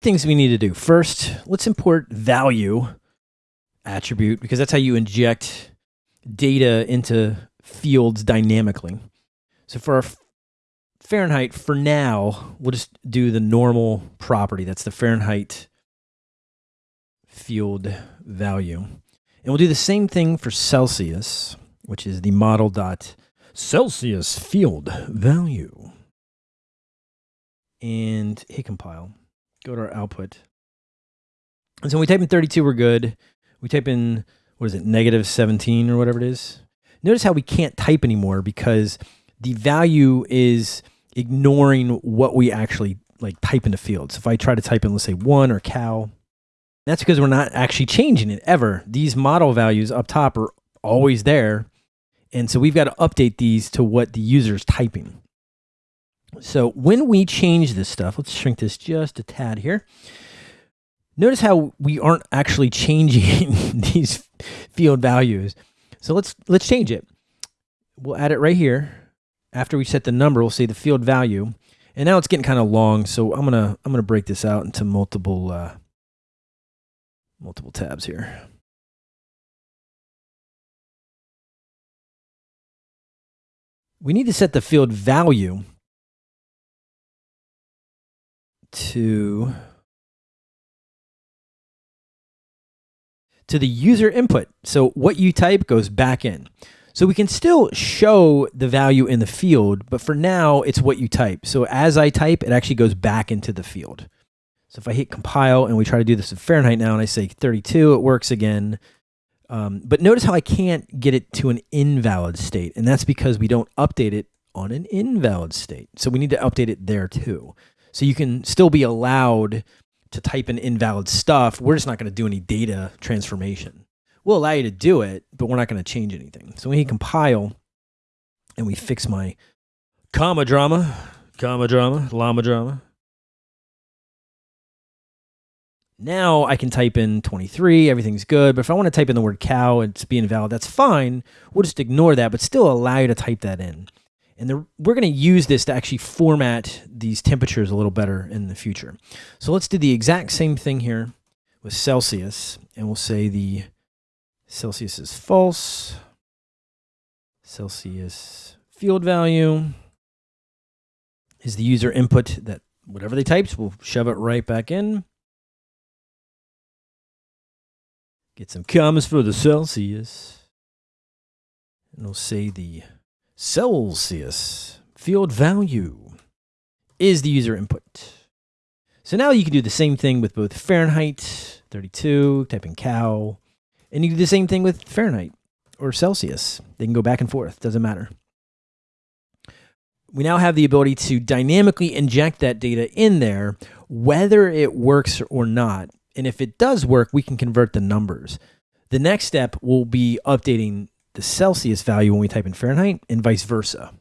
things we need to do. First, let's import value attribute because that's how you inject data into fields dynamically. So for our Fahrenheit, for now, we'll just do the normal property. That's the Fahrenheit field value. And we'll do the same thing for Celsius, which is the model dot Celsius field value. And hit compile. Go to our output. And so when we type in 32, we're good. We type in, what is it, negative 17 or whatever it is. Notice how we can't type anymore because the value is ignoring what we actually like type into fields. So if I try to type in, let's say one or cow, that's because we're not actually changing it ever. These model values up top are always there. And so we've got to update these to what the user is typing. So when we change this stuff, let's shrink this just a tad here. Notice how we aren't actually changing these field values. So let's let's change it. We'll add it right here. After we set the number, we'll say the field value. And now it's getting kind of long, so I'm gonna I'm gonna break this out into multiple uh, multiple tabs here. We need to set the field value to to the user input. So what you type goes back in. So we can still show the value in the field, but for now it's what you type. So as I type, it actually goes back into the field. So if I hit compile and we try to do this in Fahrenheit now and I say 32, it works again. Um, but notice how I can't get it to an invalid state. And that's because we don't update it on an invalid state. So we need to update it there too. So you can still be allowed to type in invalid stuff. We're just not going to do any data transformation. We'll allow you to do it, but we're not going to change anything. So when you compile and we fix my comma drama, comma drama, llama drama. Now I can type in 23, everything's good. But if I want to type in the word cow, and it's being invalid, that's fine. We'll just ignore that, but still allow you to type that in. And we're going to use this to actually format these temperatures a little better in the future. So let's do the exact same thing here with Celsius. And we'll say the Celsius is false. Celsius field value is the user input that whatever they typed, we'll shove it right back in. Get some commas for the Celsius. And we'll say the Celsius field value is the user input. So now you can do the same thing with both Fahrenheit 32, type in cow, and you do the same thing with Fahrenheit or Celsius. They can go back and forth, doesn't matter. We now have the ability to dynamically inject that data in there, whether it works or not. And if it does work, we can convert the numbers. The next step will be updating the Celsius value when we type in Fahrenheit and vice versa.